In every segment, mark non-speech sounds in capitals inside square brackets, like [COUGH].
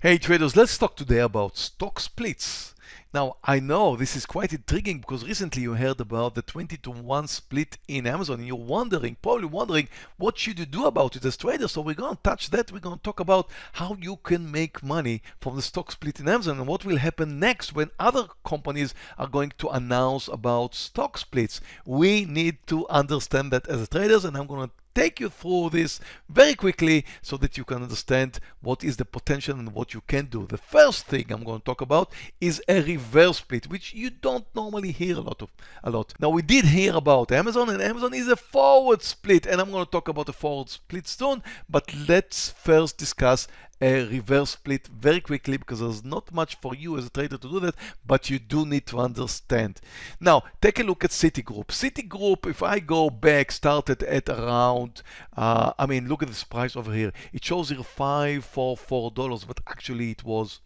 Hey traders, let's talk today about stock splits. Now, I know this is quite intriguing because recently you heard about the 20 to 1 split in Amazon and you're wondering, probably wondering, what should you do about it as traders? So we're going to touch that. We're going to talk about how you can make money from the stock split in Amazon and what will happen next when other companies are going to announce about stock splits. We need to understand that as traders and I'm going to take you through this very quickly so that you can understand what is the potential and what you can do. The first thing I'm going to talk about is a reverse split, which you don't normally hear a lot of. A lot. Now we did hear about Amazon, and Amazon is a forward split, and I'm going to talk about the forward split soon. But let's first discuss a reverse split very quickly because there's not much for you as a trader to do that, but you do need to understand. Now, take a look at Citigroup. Citigroup, if I go back, started at around, uh, I mean, look at this price over here. It shows here $544, but actually it was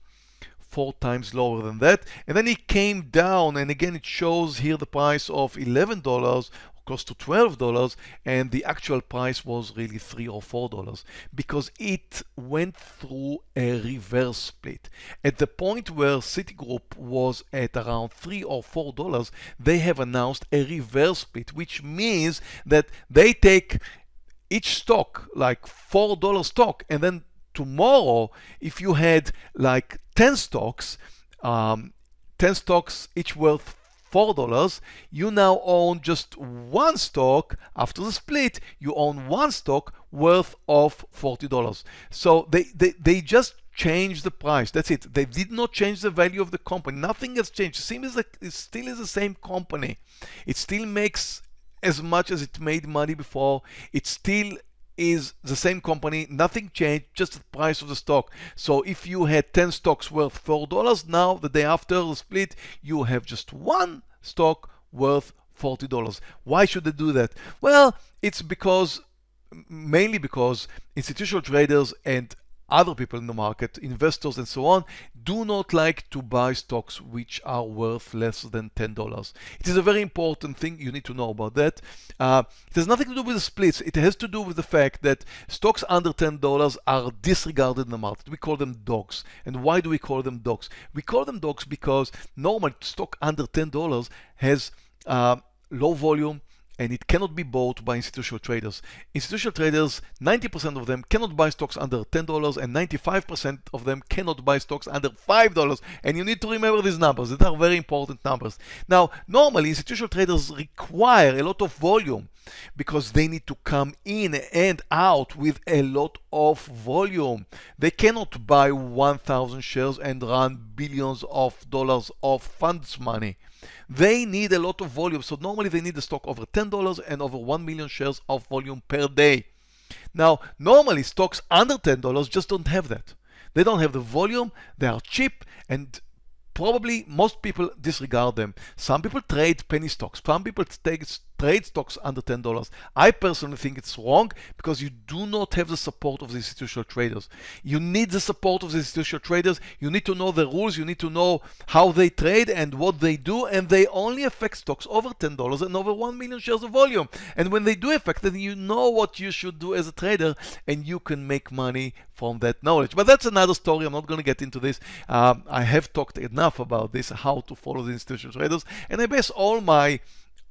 four times lower than that. And then it came down, and again, it shows here the price of $11 close to $12 and the actual price was really 3 or $4 because it went through a reverse split. At the point where Citigroup was at around 3 or $4, they have announced a reverse split, which means that they take each stock, like $4 stock, and then tomorrow, if you had like 10 stocks, um, 10 stocks each worth $4, you now own just one stock. After the split, you own one stock worth of $40. So they, they, they just changed the price. That's it. They did not change the value of the company. Nothing has changed. It, seems like it still is the same company. It still makes as much as it made money before. It still is the same company, nothing changed, just the price of the stock. So if you had 10 stocks worth $4, now the day after the split, you have just one stock worth $40. Why should they do that? Well, it's because mainly because institutional traders and other people in the market, investors and so on, do not like to buy stocks which are worth less than $10. It is a very important thing. You need to know about that. Uh, it has nothing to do with the splits. It has to do with the fact that stocks under $10 are disregarded in the market. We call them dogs. And why do we call them dogs? We call them dogs because normal stock under $10 has uh, low volume, and it cannot be bought by institutional traders. Institutional traders, 90% of them cannot buy stocks under $10 and 95% of them cannot buy stocks under $5. And you need to remember these numbers. These are very important numbers. Now, normally institutional traders require a lot of volume because they need to come in and out with a lot of volume. They cannot buy 1,000 shares and run billions of dollars of funds money. They need a lot of volume. So normally they need a stock over $10 and over 1 million shares of volume per day. Now, normally stocks under $10 just don't have that. They don't have the volume, they are cheap, and probably most people disregard them. Some people trade penny stocks. Some people take trade stocks under $10. I personally think it's wrong because you do not have the support of the institutional traders. You need the support of the institutional traders. You need to know the rules. You need to know how they trade and what they do. And they only affect stocks over $10 and over 1 million shares of volume. And when they do affect it, you know what you should do as a trader and you can make money from that knowledge. But that's another story. I'm not going to get into this. Um, I have talked enough about this, how to follow the institutional traders. And I base all my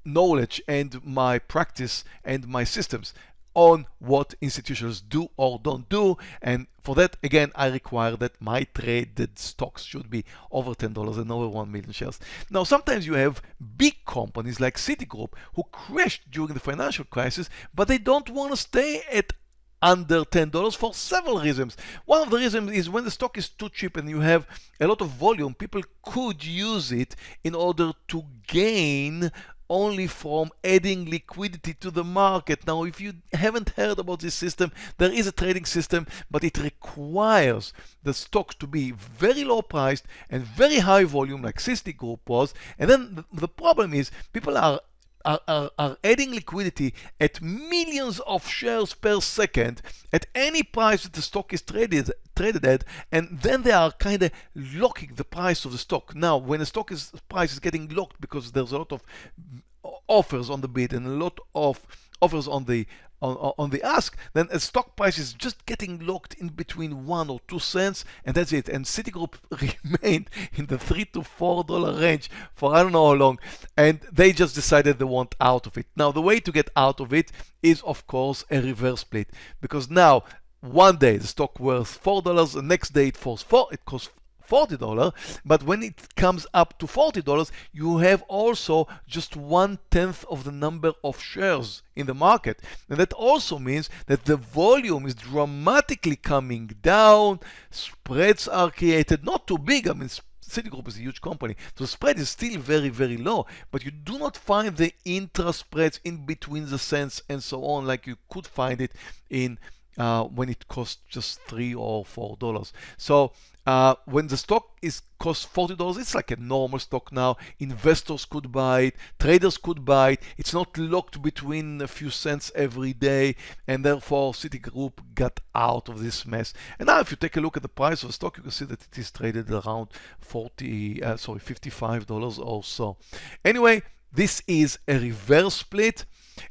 knowledge and my practice and my systems on what institutions do or don't do and for that again I require that my traded stocks should be over $10 and over 1 million shares. Now sometimes you have big companies like Citigroup who crashed during the financial crisis but they don't want to stay at under $10 for several reasons. One of the reasons is when the stock is too cheap and you have a lot of volume, people could use it in order to gain only from adding liquidity to the market. Now, if you haven't heard about this system, there is a trading system, but it requires the stock to be very low priced and very high volume like Citigroup was. And then the problem is people are are, are, are, adding liquidity at millions of shares per second at any price that the stock is traded traded at and then they are kind of locking the price of the stock. Now when the stock is price is getting locked because there's a lot of mm, offers on the bid and a lot of offers on the on, on the ask, then a stock price is just getting locked in between one or two cents, and that's it. And Citigroup [LAUGHS] remained in the three to four dollar range for I don't know how long, and they just decided they want out of it. Now, the way to get out of it is, of course, a reverse split, because now one day the stock worth four dollars, the next day it falls four, it costs $40 but when it comes up to $40 you have also just one tenth of the number of shares in the market. And that also means that the volume is dramatically coming down. Spreads are created not too big. I mean Citigroup is a huge company, so spread is still very, very low, but you do not find the intra spreads in between the cents and so on like you could find it in uh, when it costs just three or four dollars. So uh, when the stock is cost $40, it's like a normal stock now. Investors could buy it, traders could buy it. It's not locked between a few cents every day, and therefore Citigroup got out of this mess. And now, if you take a look at the price of the stock, you can see that it is traded around 40, uh, sorry, $55 or so. Anyway, this is a reverse split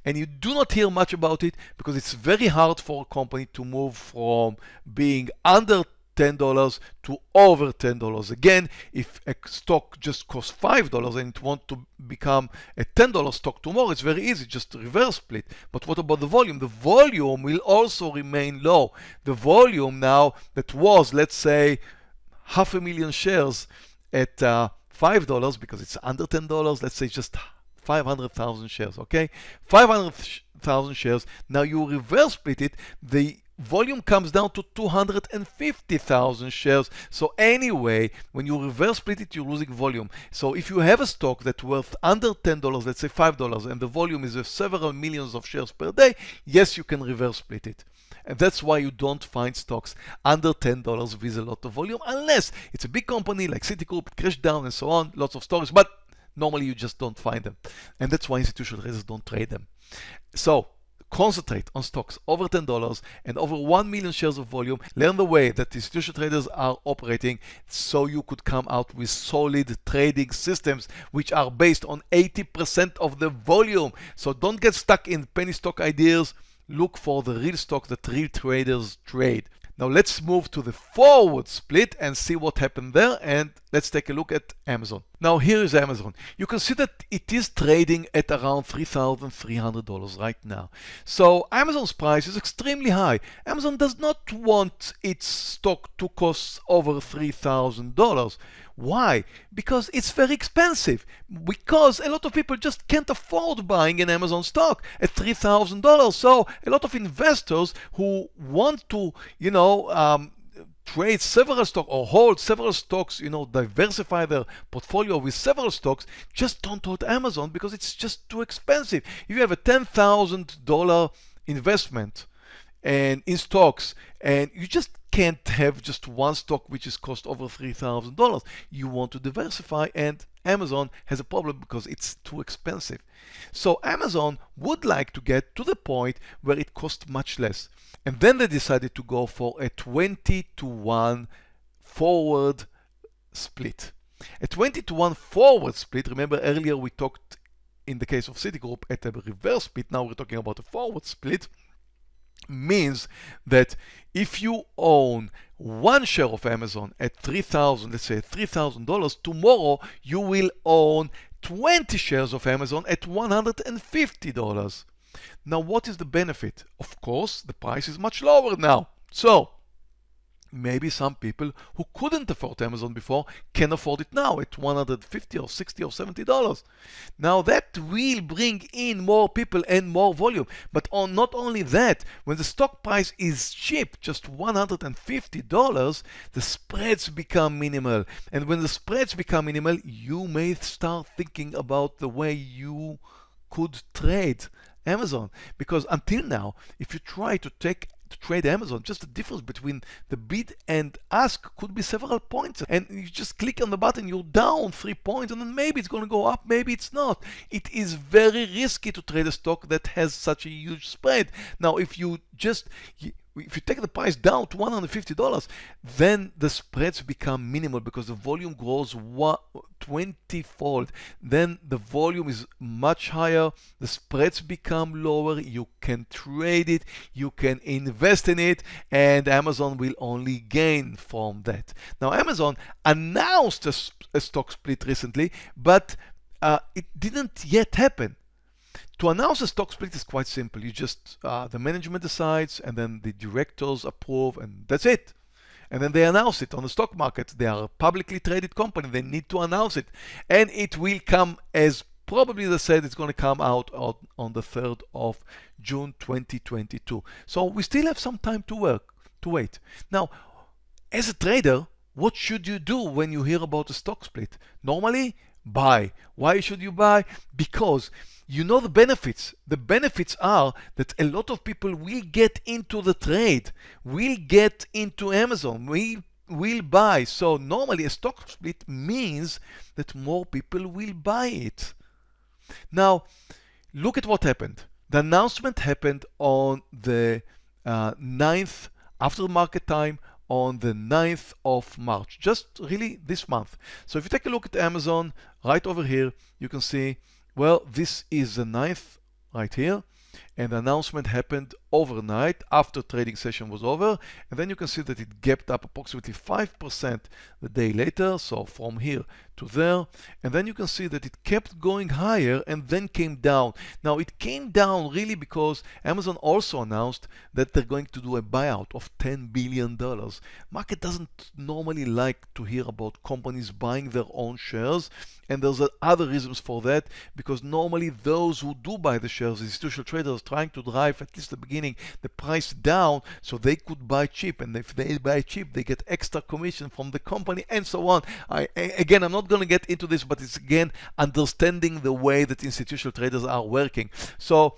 and you do not hear much about it because it's very hard for a company to move from being under $10 to over $10. Again, if a stock just costs $5 and it wants to become a $10 stock tomorrow, it's very easy, just reverse split. But what about the volume? The volume will also remain low. The volume now that was, let's say, half a million shares at uh, $5 because it's under $10, let's say just 500,000 shares, okay? 500,000 shares. Now you reverse split it, the volume comes down to 250,000 shares. So anyway, when you reverse split it, you're losing volume. So if you have a stock that's worth under $10, let's say $5, and the volume is several millions of shares per day, yes, you can reverse split it. And that's why you don't find stocks under $10 with a lot of volume, unless it's a big company like Citigroup, crashed down and so on, lots of stories, but normally you just don't find them. And that's why institutional traders don't trade them. So concentrate on stocks over $10 and over 1 million shares of volume. Learn the way that institutional traders are operating so you could come out with solid trading systems which are based on 80% of the volume. So don't get stuck in penny stock ideas. Look for the real stock that real traders trade. Now let's move to the forward split and see what happened there and let's take a look at Amazon. Now here is Amazon. You can see that it is trading at around $3,300 right now. So Amazon's price is extremely high. Amazon does not want its stock to cost over $3,000. Why? Because it's very expensive. Because a lot of people just can't afford buying an Amazon stock at $3,000. So a lot of investors who want to, you know, um, trade several stocks or hold several stocks, you know, diversify their portfolio with several stocks, just don't hold Amazon because it's just too expensive. If you have a $10,000 investment and in stocks and you just can't have just one stock which is cost over $3,000. You want to diversify and Amazon has a problem because it's too expensive. So Amazon would like to get to the point where it costs much less. And then they decided to go for a 20 to 1 forward split. A 20 to 1 forward split, remember earlier we talked in the case of Citigroup at a reverse split, now we're talking about a forward split means that if you own one share of Amazon at 3000 let's say $3,000, tomorrow you will own 20 shares of Amazon at $150. Now what is the benefit? Of course, the price is much lower now. So maybe some people who couldn't afford Amazon before can afford it now at 150 or 60 or 70 dollars. Now that will bring in more people and more volume. But on not only that, when the stock price is cheap, just 150 dollars, the spreads become minimal. And when the spreads become minimal, you may start thinking about the way you could trade Amazon. Because until now, if you try to take to trade Amazon, just the difference between the bid and ask could be several points. And you just click on the button, you're down three points, and then maybe it's going to go up, maybe it's not. It is very risky to trade a stock that has such a huge spread. Now, if you just if you take the price down to $150, then the spreads become minimal because the volume grows 20 fold. Then the volume is much higher, the spreads become lower, you can trade it, you can invest in it, and Amazon will only gain from that. Now, Amazon announced a, a stock split recently, but uh, it didn't yet happen. To announce a stock split is quite simple. You just, uh, the management decides and then the directors approve and that's it. And then they announce it on the stock market. They are a publicly traded company. They need to announce it. And it will come as probably they said it's going to come out on, on the 3rd of June 2022. So we still have some time to work, to wait. Now, as a trader, what should you do when you hear about a stock split? Normally, buy. Why should you buy? Because you know the benefits. The benefits are that a lot of people will get into the trade, will get into Amazon, will will buy. So normally a stock split means that more people will buy it. Now, look at what happened. The announcement happened on the uh, 9th after market time on the 9th of March, just really this month. So if you take a look at Amazon right over here, you can see, well, this is the 9th right here and the announcement happened overnight after trading session was over and then you can see that it gapped up approximately 5% the day later so from here to there. And then you can see that it kept going higher and then came down. Now it came down really because Amazon also announced that they're going to do a buyout of 10 billion dollars. Market doesn't normally like to hear about companies buying their own shares and there's other reasons for that because normally those who do buy the shares institutional traders trying to drive at least the beginning the price down so they could buy cheap. And if they buy cheap they get extra commission from the company and so on. I, again I'm not going to get into this but it's again understanding the way that institutional traders are working. So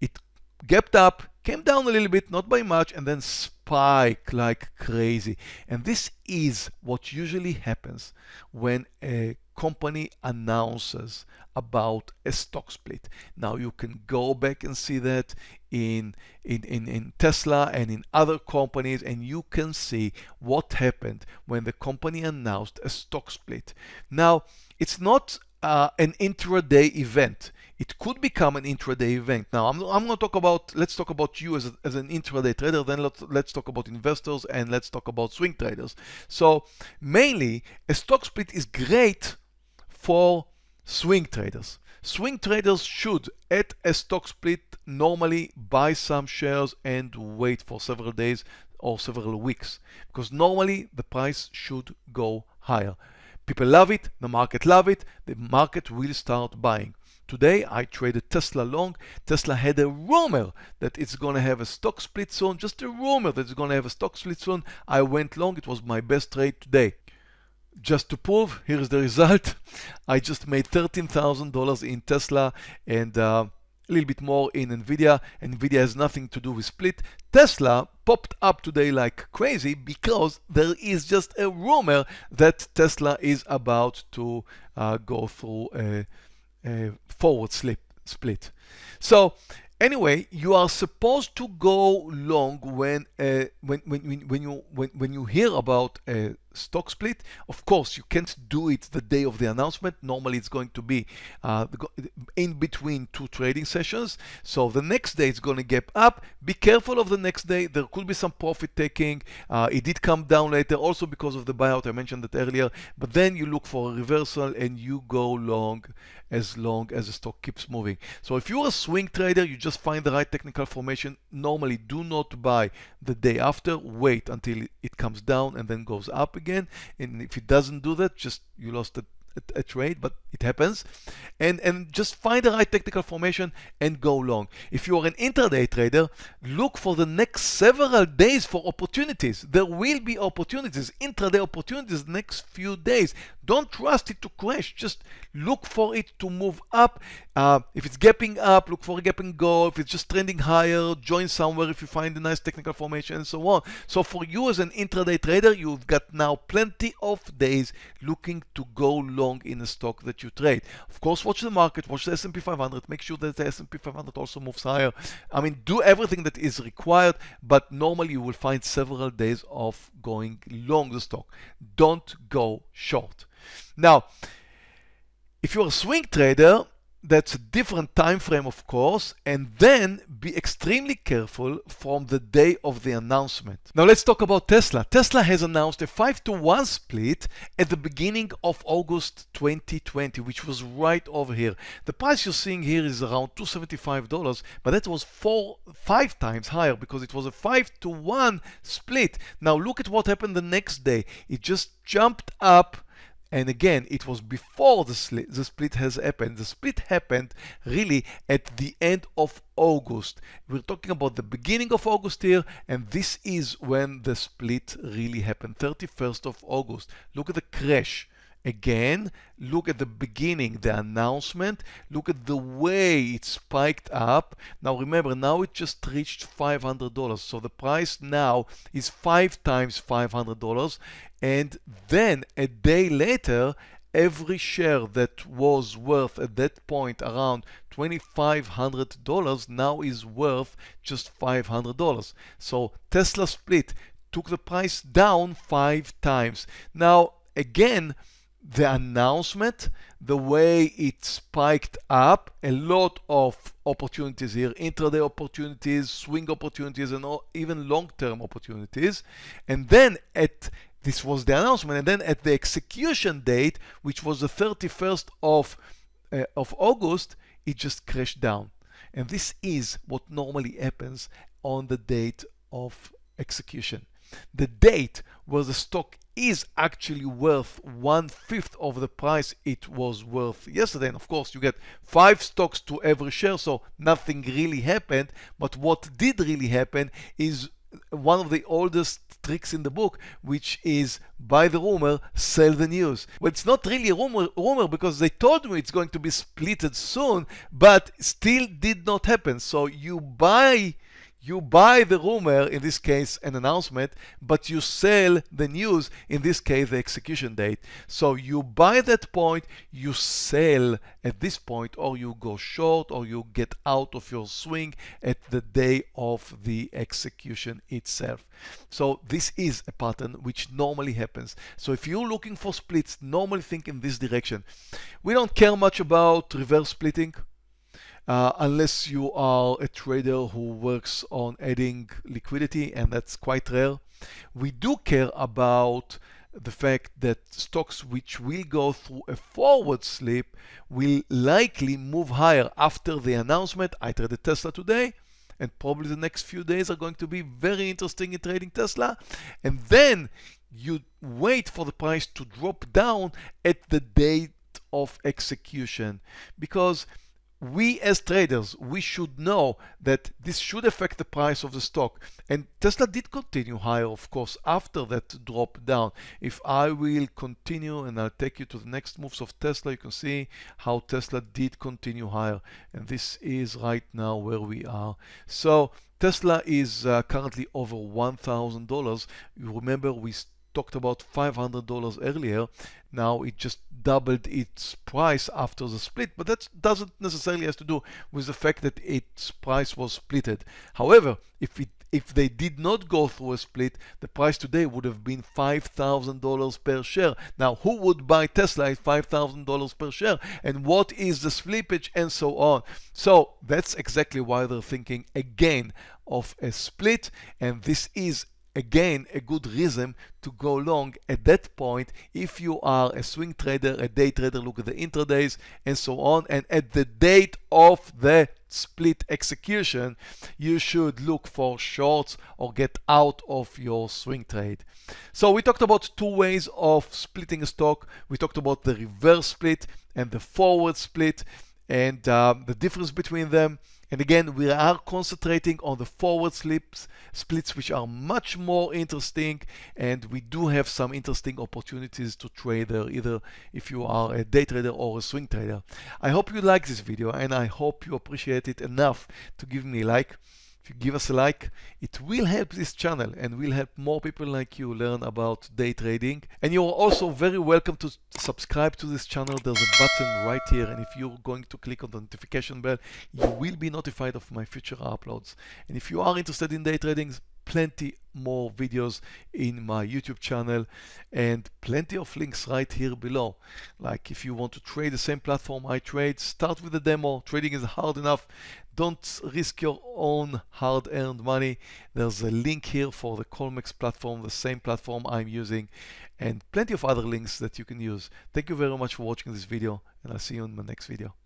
it gapped up came down a little bit not by much and then spike like crazy. And this is what usually happens when a company announces about a stock split. Now you can go back and see that in, in, in, in, Tesla and in other companies and you can see what happened when the company announced a stock split. Now it's not uh, an intraday event. It could become an intraday event. Now I'm, I'm going to talk about, let's talk about you as, a, as an intraday trader, then let's, let's talk about investors and let's talk about swing traders. So mainly a stock split is great for swing traders. Swing traders should, at a stock split, normally buy some shares and wait for several days or several weeks because normally the price should go higher. People love it, the market love it, the market will start buying. Today I traded Tesla long. Tesla had a rumor that it's going to have a stock split soon, just a rumor that it's going to have a stock split soon. I went long, it was my best trade today just to prove, here's the result. [LAUGHS] I just made $13,000 in Tesla and uh, a little bit more in Nvidia. Nvidia has nothing to do with split. Tesla popped up today like crazy because there is just a rumor that Tesla is about to uh, go through a, a forward slip split. So Anyway, you are supposed to go long when uh, when, when when you when, when you hear about a stock split. Of course, you can't do it the day of the announcement. Normally, it's going to be uh, in between two trading sessions. So the next day it's going to gap up. Be careful of the next day. There could be some profit taking. Uh, it did come down later, also because of the buyout. I mentioned that earlier. But then you look for a reversal and you go long as long as the stock keeps moving. So if you're a swing trader, you just find the right technical formation. Normally, do not buy the day after. Wait until it comes down and then goes up again. And if it doesn't do that, just you lost a a, trade, but it happens. And, and just find the right technical formation and go long. If you are an intraday trader, look for the next several days for opportunities. There will be opportunities, intraday opportunities next few days. Don't trust it to crash. Just look for it to move up. Uh, if it's gapping up, look for a gap and go. If it's just trending higher, join somewhere if you find a nice technical formation and so on. So for you as an intraday trader, you've got now plenty of days looking to go long long in a stock that you trade. Of course, watch the market, watch the S&P 500, make sure that the S&P 500 also moves higher. I mean, do everything that is required, but normally you will find several days of going long the stock. Don't go short. Now, if you're a swing trader, that's a different time frame of course and then be extremely careful from the day of the announcement. Now let's talk about tesla. Tesla has announced a 5 to 1 split at the beginning of august 2020 which was right over here. The price you're seeing here is around 275 dollars but that was four five times higher because it was a 5 to 1 split. Now look at what happened the next day. It just jumped up and again, it was before the, split, the split has happened. The split happened really at the end of August. We're talking about the beginning of August here, and this is when the split really happened, 31st of August. Look at the crash. Again, look at the beginning, the announcement, look at the way it spiked up. Now remember, now it just reached $500. So the price now is five times $500. And then a day later, every share that was worth at that point around $2,500 now is worth just $500. So Tesla split took the price down five times. Now, again, the announcement, the way it spiked up, a lot of opportunities here, intraday opportunities, swing opportunities, and even long-term opportunities. And then at this was the announcement, and then at the execution date, which was the 31st of uh, of August, it just crashed down. And this is what normally happens on the date of execution. The date where the stock is actually worth one fifth of the price it was worth yesterday. And of course, you get five stocks to every share, so nothing really happened. But what did really happen is one of the oldest tricks in the book, which is buy the rumor, sell the news. Well, it's not really a rumor, rumor because they told me it's going to be splitted soon, but still did not happen. So you buy you buy the rumor, in this case an announcement, but you sell the news, in this case the execution date. So you buy that point, you sell at this point, or you go short, or you get out of your swing at the day of the execution itself. So this is a pattern which normally happens. So if you're looking for splits, normally think in this direction. We don't care much about reverse splitting uh, unless you are a trader who works on adding liquidity, and that's quite rare. We do care about the fact that stocks which will go through a forward slip will likely move higher after the announcement. I traded Tesla today and probably the next few days are going to be very interesting in trading Tesla. And then you wait for the price to drop down at the date of execution because we as traders, we should know that this should affect the price of the stock. And Tesla did continue higher, of course, after that drop down. If I will continue and I'll take you to the next moves of Tesla, you can see how Tesla did continue higher. And this is right now where we are. So Tesla is uh, currently over $1,000. You remember we talked about $500 earlier. Now it just doubled its price after the split, but that doesn't necessarily have to do with the fact that its price was splitted. However, if it if they did not go through a split, the price today would have been $5,000 per share. Now, who would buy Tesla at $5,000 per share? And what is the slippage and so on? So that's exactly why they're thinking again of a split. And this is again a good reason to go long at that point if you are a swing trader, a day trader, look at the intradays and so on. And at the date of the split execution, you should look for shorts or get out of your swing trade. So we talked about two ways of splitting a stock. We talked about the reverse split and the forward split and uh, the difference between them. And again, we are concentrating on the forward slips, splits, which are much more interesting. And we do have some interesting opportunities to trade there, either if you are a day trader or a swing trader. I hope you like this video and I hope you appreciate it enough to give me a like. If you give us a like, it will help this channel and will help more people like you learn about day trading. And you're also very welcome to subscribe to this channel. There's a button right here. And if you're going to click on the notification bell, you will be notified of my future uploads. And if you are interested in day trading, plenty more videos in my YouTube channel and plenty of links right here below. Like if you want to trade the same platform I trade, start with the demo. Trading is hard enough. Don't risk your own hard-earned money. There's a link here for the Colmex platform, the same platform I'm using, and plenty of other links that you can use. Thank you very much for watching this video, and I'll see you in my next video.